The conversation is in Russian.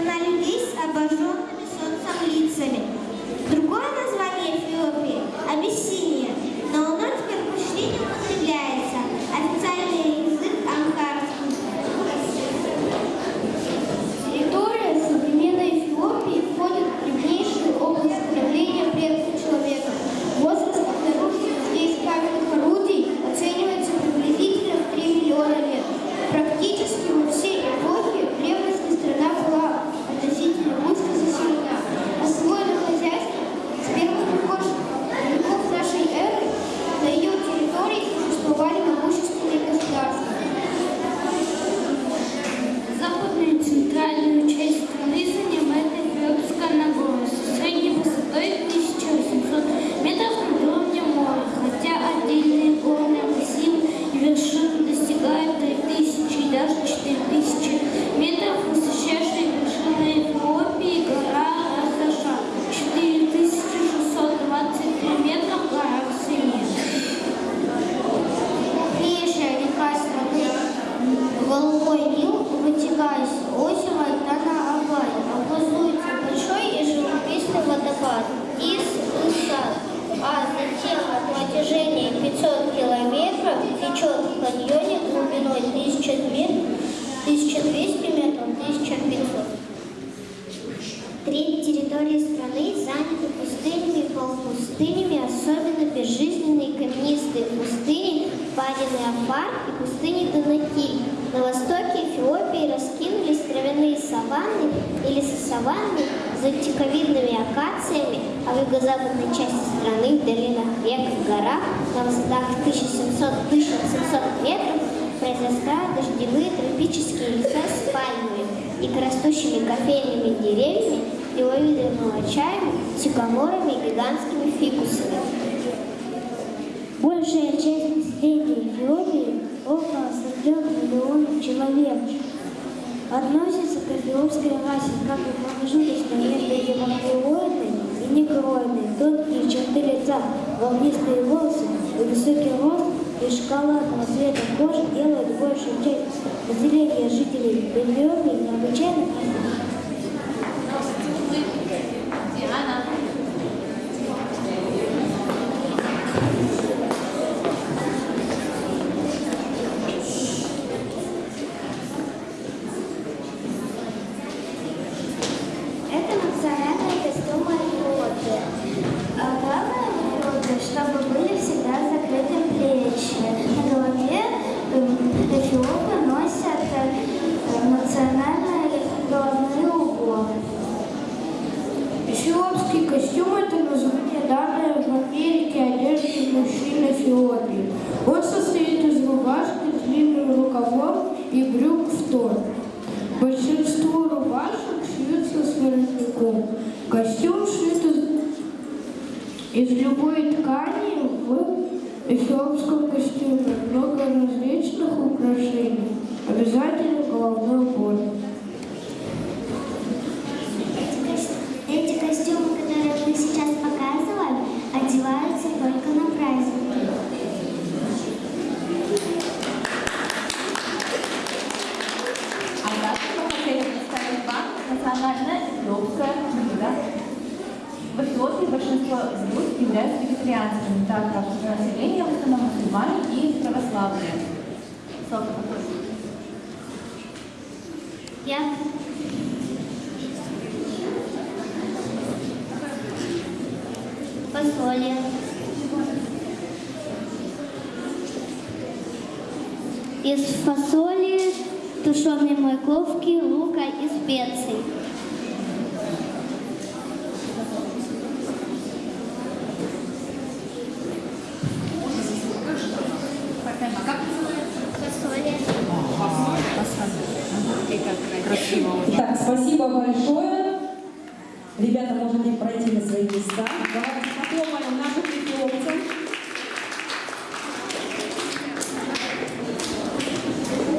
страна людей с обожженными солнцем лицами. Другое название Эфиопии – Абиссиния, но оно теперь почти не употребляется. 这个你用 Треть территории страны заняты пустынями и полупустынями, особенно безжизненные каменистые пустыни Падины Афар и пустыни Данакиль. На востоке Эфиопии раскинулись травяные саванны или саванны с зонтиковидными акациями, а в юго-западной части страны, в долинах рек и горах, на высотах 1700-1800 метров, произрастают дождевые тропические леса и растущими кофейными деревьями, лиловидным чаем, сикаморами и гигантскими фикусами. Большая часть населения Эфиопии, около 43 миллионов человек, относится к эфиопской расе, как и промежуточной между гемоглоидной и негроидной, тонкие черты лица, волнистые волосы и высокий рост и шоколадного цвета кожи делают большую часть населения жителей Эфиопии необычайно красивыми. Диана. Эфиопский костюм – это название, данное в Америке одежды мужчин Эфиопии. Он состоит из рубашки с длинным рукавом и брюк в тон. Большинство рубашек шьются с воротником. Костюм шит из, любой ткани в эфиопском костюме. Много различных украшений. Обязательно головной убор. Большинство блюд являются вегетарианскими, так как население в основном мусульмане и православные. Я фасоли. Из фасоли, тушеной морковки, лука и специй. Спасибо большое. Ребята, можете пройти на свои места. Давайте попломаем наших дипломцев.